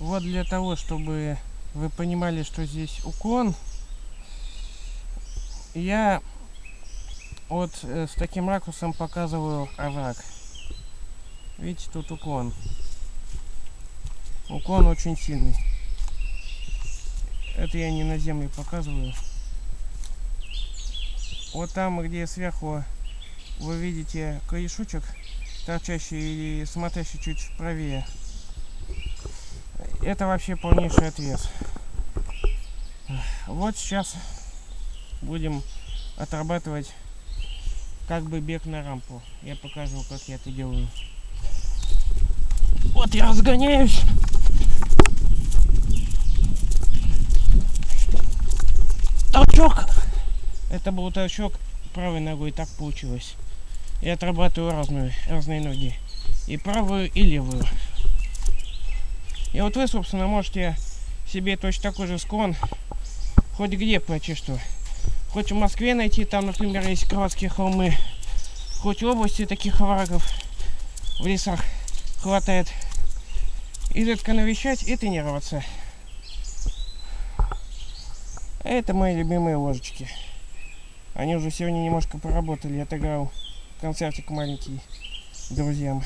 Вот для того, чтобы вы понимали, что здесь уклон, я вот э, с таким ракурсом показываю овраг. Видите, тут уклон. Уклон очень сильный. Это я не на земле показываю. Вот там, где сверху вы видите корешочек, торчащий и смотрящий чуть правее. Это вообще полнейший отвес. Вот сейчас будем отрабатывать как бы бег на рампу. Я покажу, как я это делаю. Вот я разгоняюсь. Толчок. Это был толчок правой ногой, так получилось. Я отрабатываю разную, разные ноги. И правую, и левую. И вот вы, собственно, можете себе точно такой же склон хоть где почти что. Хоть в Москве найти, там, например, есть Крылатские холмы. Хоть в области таких оврагов в лесах хватает. Изредка навещать и тренироваться. Это мои любимые ложечки. Они уже сегодня немножко поработали. Я отыграл концертик маленький друзьям.